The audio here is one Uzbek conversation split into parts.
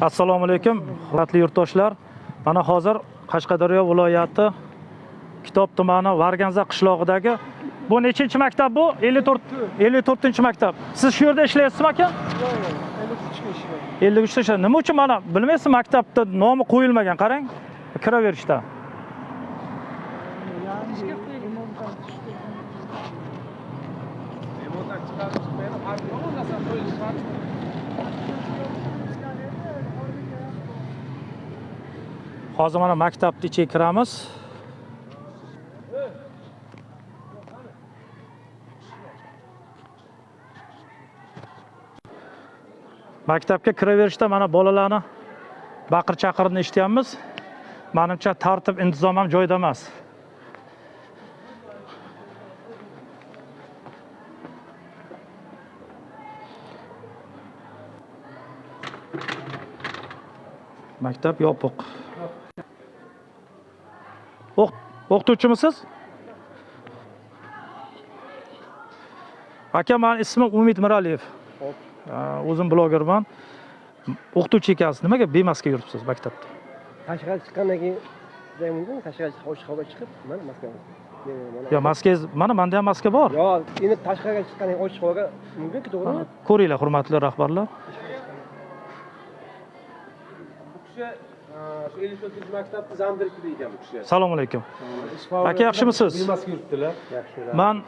assalomu alaykum hurmatli yurtdoshlar. Mana hozir qashqadaryo viloyati kitob tumani varganza qishlog'idagi bu nechinchi maktab bu? 54 54 maktab. Siz shu yerda ishlaysizmi aka? 53 ta nima uchun mana bilmaysizmi maktabda nomi qo'yilmagan qarang. Kiraverishda. Remontdan chiqarib chiqmaydi yo'q qo'yilishi hozir mana maktabni ichiga kiramiz. Maktabga kiraverishda mana bolalarni baqir chaqirini eshityapmiz. Manimcha tartib intizom ham joyida emas. Maktab yopiq. O'qituvchimisiz? Aka mani ismim umid miraliyev. O'zim blogerman. O'qituvchi ekansiz. Nimaga bemaska yuribsiz maktabda? Tashqariga chiqqandan keyin mumkin. Tashqariga ochiq havoga chiqib mana maskani yo maskangiz mana manda ham maska bor. Yo endi tashqariga chiqqandan keyin ochiq havoga mumkinku to'g'rimi? Ko'ringlar hurmatli rahbarlar bu kishi shu ellik to'rtinchi maktabni zamdirektori ekan bu kishi. Assalomu alaykum. Aka yaxshimisiz? bemaska yuribdilar. Yaxshi man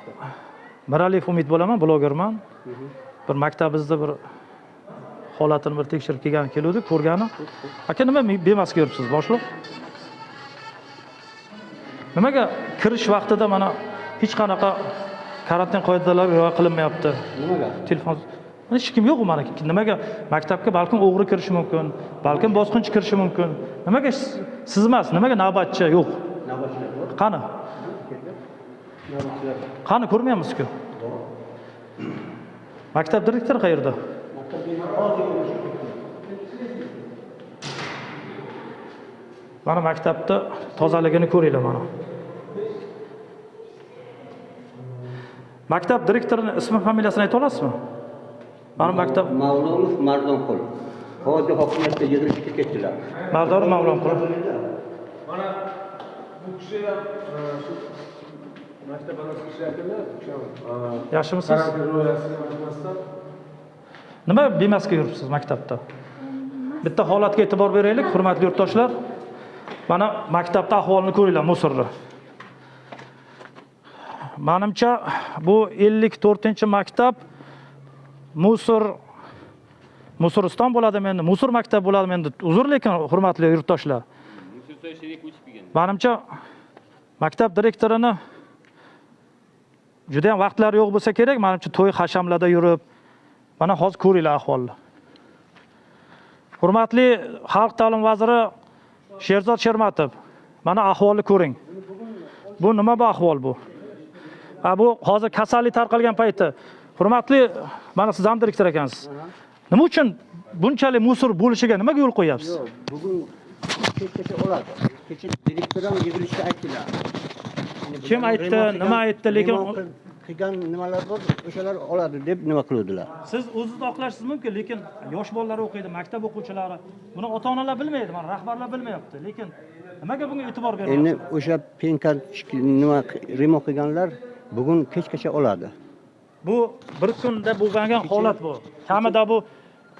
miraliyev umid bo'laman blogerman. Bir maktabimizda bir holatini bir tekshirib kelgani keluvdik ko'rgani. Aka nima bemaska yuribsiz boshliq? Nimaga kirish vaqtida mana hech qanaqa karantin qoidalari rioya qilinmayapti? Nimaga? Telefon hech kim yo'q mana nimaga? Maktabga balkim o'g'ri kirishi mumkin balkim bosqinchi kirishi mumkin. Nimaga siz- emas nimaga navbatchi? Yo'q. Qani? Qani ko'rmayapmiz-ku maktab direktori qayerda? Mana maktabni tozaligini ko'ringlar mana. Maktab direktorini ismi familiyasini ayta olasizmi mana maktab Mavlonov Mardonqul. Hozir hokimiyatga yig'ilishga ketdilar. mardori mavlonqul mana bu kishi ham shu maktab ham yaxshimisiz? nima bemaska yuribsiz maktabda? Bitta holatga e'tibor beraylik hurmatli yurtdoshlar. Mana maktabda ahvolini ko'ringlar musorni manimcha bu ellik to'rtinchi maktab musor musoriston bo'ladimi endi musor maktab bo'ladimi endi uzr lekin hurmatli yurtdoshlar. Manimcha maktab direktorini juda yam vaqtlari yo'q bo'lsa kerak manimcha to'y hashamlarda yurib mana hozir ko'ringlar ahvolni. Hurmatli xalq ta'lim vaziri sherzod shermatov mana ahvolni ko'ring. Bu nima bu ahvol bu? Ha bu hozir kasallik tarqalgan payti hurmatli mana siz ham direktor ekansiz nima uchun bunchalik musor bo'lishiga nimaga yo'l qo'yyapsiz Yo'q, bugun kechgacha oladi. Kecha direktor ham yig'ilishda aytdilar. Kim aytdi, nima aytdi, lekin- qilgan nimalar bor, o'shalar oladi deb nima qiluvdilar. siz o'zingiz oqlashingiz mumkin lekin yosh bolalar o'qiydi maktab o'quvchilari buni ota onalar bilmaydi mana rahbarlar bilmayapti lekin nimaga bunga e'tibor Endi beryapsiz o'sha penka nima remont qilganlar bugun kechgacha oladi. Bu bir kunda bo'lgan holat bu. Kamida bu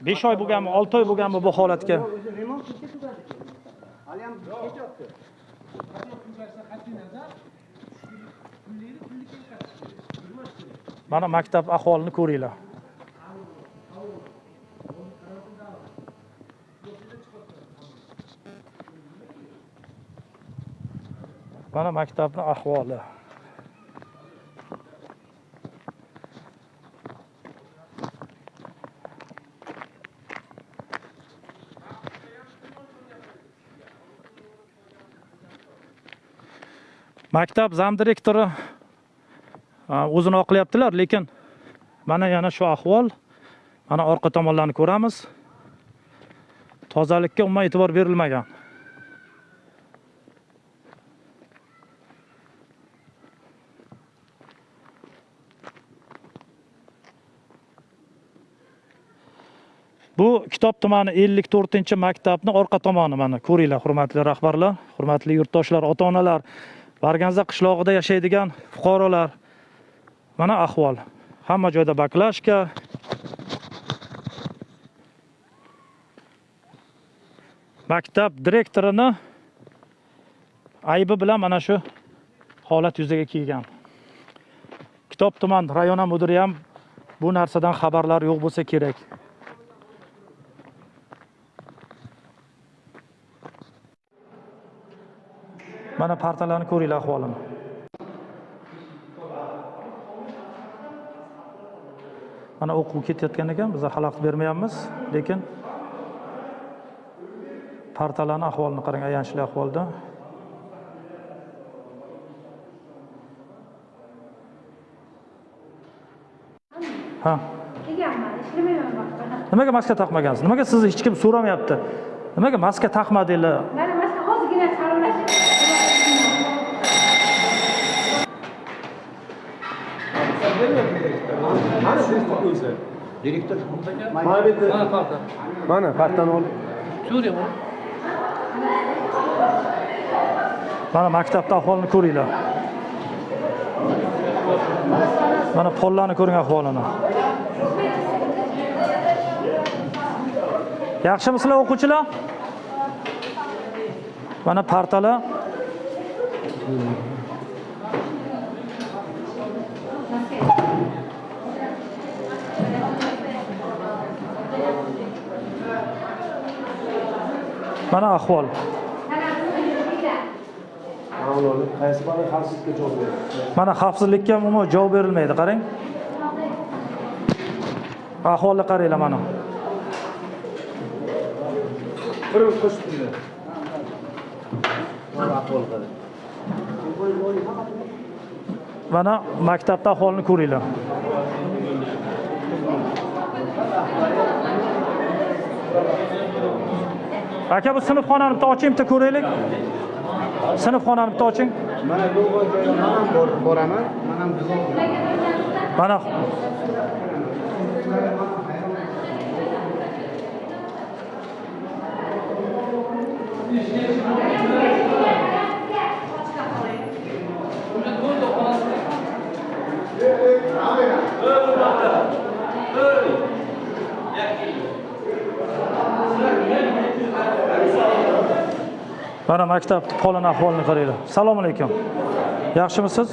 besh oy bo'lganmi olti oy bo'lganmi bu holatga? Mana maktab ahvolini ko'ringlar. Mana maktabni ahvoli. Maktab zamdirektori o'zini oqlayaptilar lekin mana yana shu ahvol mana orqa tomonlarni ko'ramiz. Tozalikka umuman e'tibor berilmagan. Bu Kitob tumani 54-maktabni orqa tomoni mana ko'ringlar, hurmatli rahbarlar, hurmatli yurtdoshlar, ota-onalar, Barganza qishlog'ida yashaydigan fuqarolar. Mana ahvol. Hamma joyda baklashka. Maktab direktorini aybi bilan mana shu holat yuzaga kelgan. Kitob tuman rayona mudiri ham bu narsadan xabarlar yo'q bo'lsa kerak. Mana partalarni ko'ringlar ahvolini. Mana o'quv ketayotgan ekan, biz xalaqit bermayapmiz, lekin partalarni ahvolini qarang, ayanchli ahvolda. Ha. Nimaga maska taqmagansiz? Nimaga sizni hech kim so'ramayapti? Nimaga maska taqmadinglar? Mana mana hozirgina saralashib. Mana direktor o'zi. Direktor. Mana bu yerda. Mana parta. Mana partani ol. Mana maktabni ahvolini ko'ringlar. Mana pollarni ko'ring ahvolini. Yaxshimisizlar o'quvchilar? Mana partalar. Mana ahvol. Mana xavfsizlikka umuman javob berilmaydi, qarang. Ahvolni qaranglar mana. Bir. Mana maktabda ahvolini ko'ringlar. Aka bu sinfxonani bitta oching, bitta ko'raylik. Sinfxonani bitta oching. Mana bu man ham bor- boraman. Man ham Mana Mana maktabni polan ahvolini qaranglar. Assalomu alaykum. Yaxshimisiz?